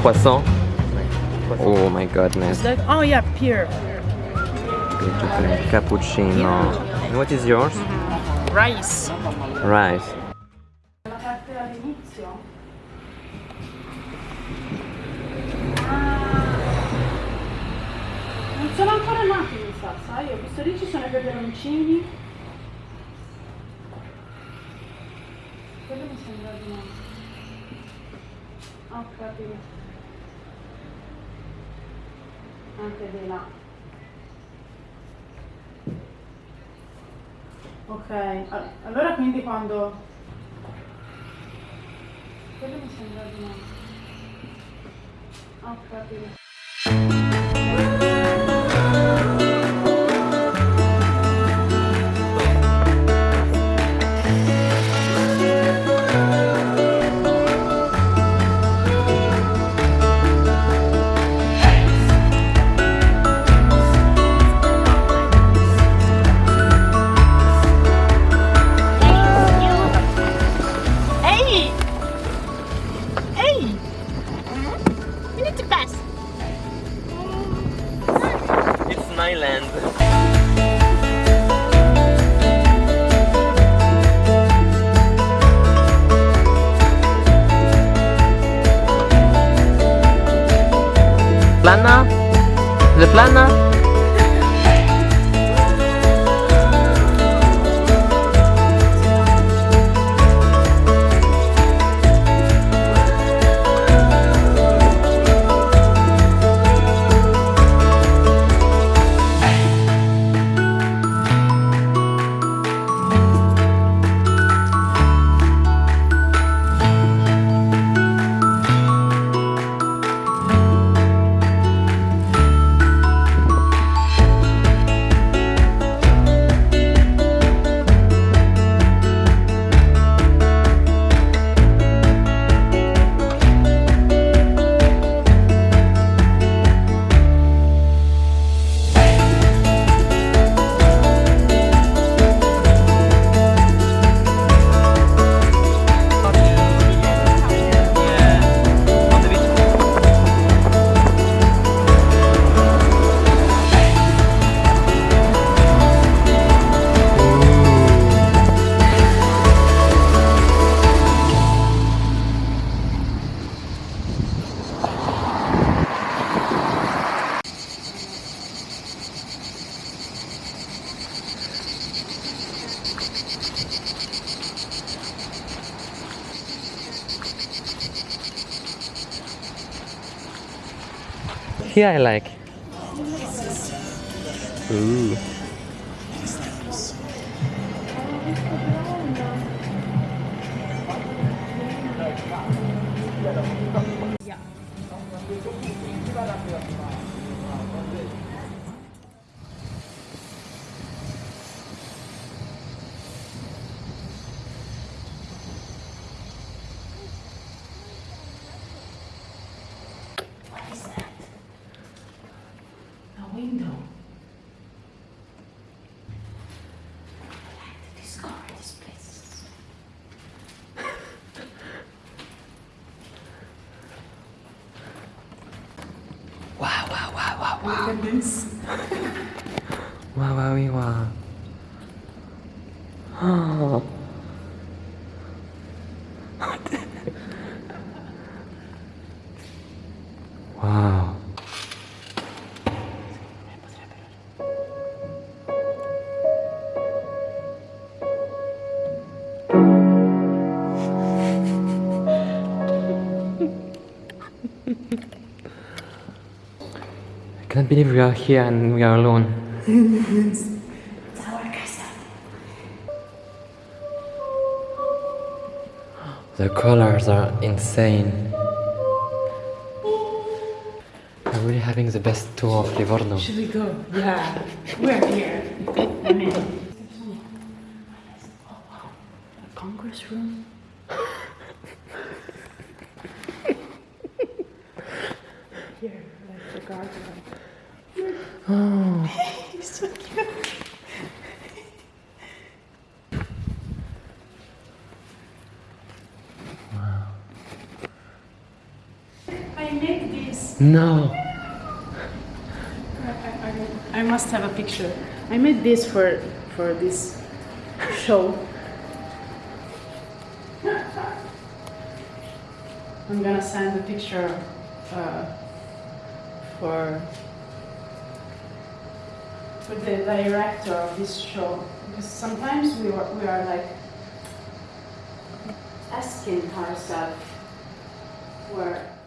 croissant. Oh my goodness. Like, oh yeah, pear. Beautiful cappuccino. And what is yours? Mm-hmm. Rice. Rice. La parte all'inizio? Non sono ancora nati, mi sa, sai? Ho visto lì ci sono i peperoncini. Quello mi sembra di no. Ah, Ho capito. Anche di là. Ok, allora quindi quando... Quello mi sembra di no. Ho capito. Plana? I like. Ooh. A Wow, wow, wow, wow. Oh. Believe we are here and we are alone. It's our castle. The colors are insane. We're really having the best tour of Livorno. Should we go? Yeah. We're here. I'm in. A congress room. Here, like the garden. Oh, He's so cute. I made this. No. I must have a picture. I made this for for this show. I'm gonna send a picture uh, for for the director of this show because sometimes we are we are like asking ourselves where.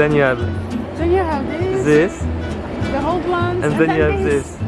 Then you have Then you have this, this, the whole ones, and then you have this.